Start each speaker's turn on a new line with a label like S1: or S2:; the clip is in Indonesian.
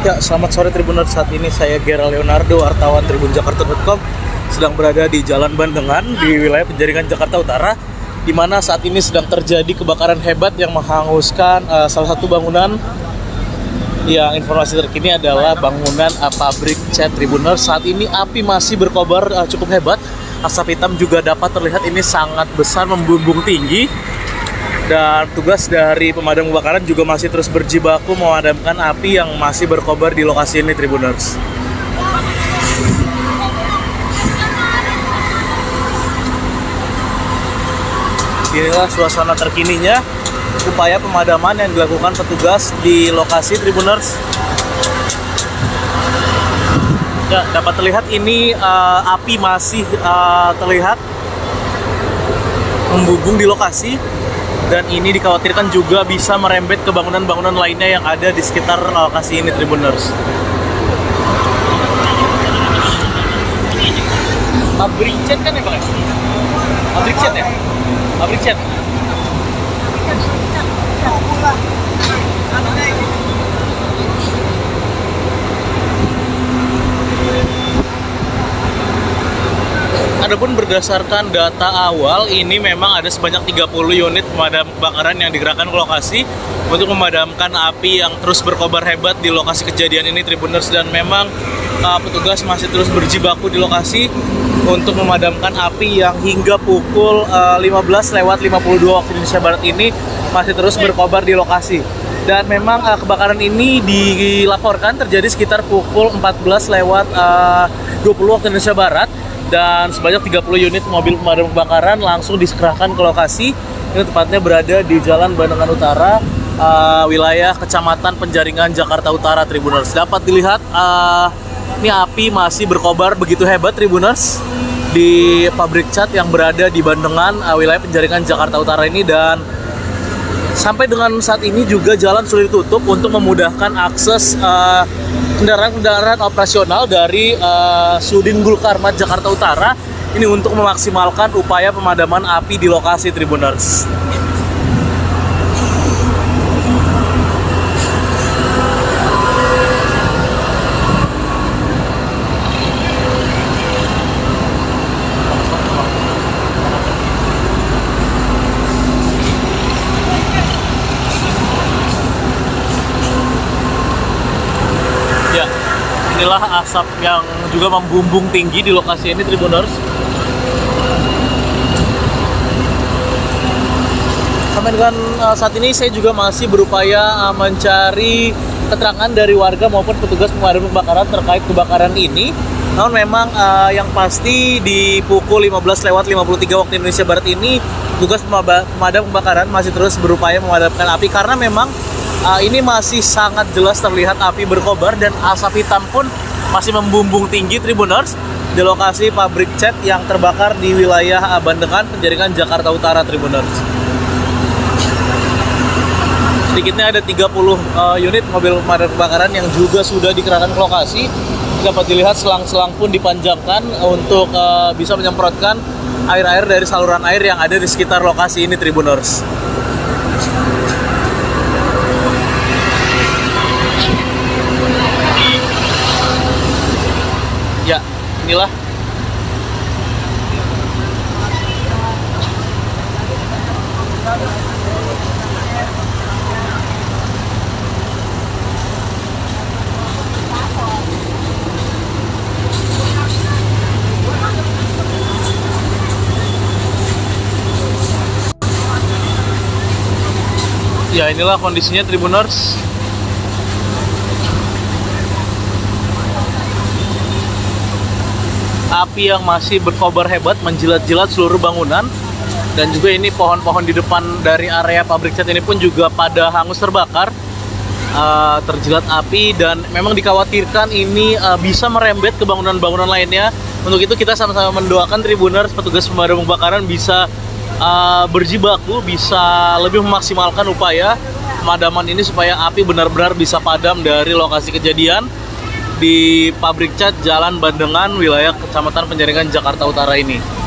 S1: Ya, selamat sore Tribuners. Saat ini saya Gera Leonardo, wartawan tribunjakarta.com sedang berada di Jalan Bandengan di wilayah Penjaringan Jakarta Utara di mana saat ini sedang terjadi kebakaran hebat yang menghanguskan uh, salah satu bangunan yang informasi terkini adalah bangunan uh, pabrik cat Tribuners. Saat ini api masih berkobar uh, cukup hebat. Asap hitam juga dapat terlihat ini sangat besar membumbung tinggi dan tugas dari pemadam kebakaran juga masih terus berjibaku memadamkan api yang masih berkobar di lokasi ini Tribuners. Inilah suasana terkininya upaya pemadaman yang dilakukan petugas di lokasi Tribuners. Ya, dapat terlihat ini uh, api masih uh, terlihat membumbung di lokasi dan ini dikhawatirkan juga bisa merembet ke bangunan-bangunan lainnya yang ada di sekitar lokasi ini Tribuners. Pabrik kan ya Pak? Pabrik ya? Pabrik. Adapun berdasarkan data awal, ini memang ada sebanyak 30 unit pemadam kebakaran yang digerakkan ke lokasi untuk memadamkan api yang terus berkobar hebat di lokasi kejadian ini Tribuners dan memang uh, petugas masih terus berjibaku di lokasi untuk memadamkan api yang hingga pukul uh, 15 lewat 52 waktu Indonesia Barat ini masih terus berkobar di lokasi. Dan memang uh, kebakaran ini dilaporkan terjadi sekitar pukul 14 lewat uh, 20 waktu Indonesia Barat dan sebanyak 30 unit mobil pemadam kebakaran langsung diserahkan ke lokasi. Ini tepatnya berada di Jalan Bandengan Utara, uh, wilayah Kecamatan Penjaringan, Jakarta Utara, Tribuners. Dapat dilihat, uh, ini api masih berkobar begitu hebat, Tribuners, di pabrik cat yang berada di Bandengan, uh, wilayah Penjaringan, Jakarta Utara ini dan sampai dengan saat ini juga jalan sudah ditutup untuk memudahkan akses uh, kendaraan-kendaraan operasional dari uh, Sudin Gulkarmat Jakarta Utara ini untuk memaksimalkan upaya pemadaman api di lokasi Tribuners. Ya, inilah asap yang juga membumbung tinggi di lokasi ini Tribuners. Sampai dengan uh, saat ini saya juga masih berupaya uh, mencari keterangan dari warga maupun petugas pemadam kebakaran terkait kebakaran ini. Namun memang uh, yang pasti di pukul 15 lewat 53 waktu Indonesia Barat ini tugas pemadam kebakaran masih terus berupaya memadamkan api karena memang uh, ini masih sangat jelas terlihat api berkobar dan asap hitam pun masih membumbung tinggi Tribuners di lokasi pabrik cat yang terbakar di wilayah Bandengan, Penjaringan, Jakarta Utara Tribuners. Sedikitnya ada 30 uh, unit mobil pemadam kebakaran yang juga sudah dikerahkan ke lokasi. Dapat dilihat selang-selang pun dipanjangkan untuk uh, bisa menyemprotkan air-air dari saluran air yang ada di sekitar lokasi ini Tribuners. Inilah Ya inilah kondisinya Tribuners. Api yang masih berkobar hebat menjilat-jilat seluruh bangunan. Dan juga ini pohon-pohon di depan dari area pabrik cat ini pun juga pada hangus terbakar. Uh, terjilat api dan memang dikhawatirkan ini uh, bisa merembet ke bangunan-bangunan lainnya. Untuk itu kita sama-sama mendoakan Tribuners petugas pemadam kebakaran bisa uh, berjibaku bisa lebih memaksimalkan upaya pemadaman ini supaya api benar-benar bisa padam dari lokasi kejadian di pabrik cat Jalan Bandengan wilayah Kecamatan Penjaringan Jakarta Utara ini.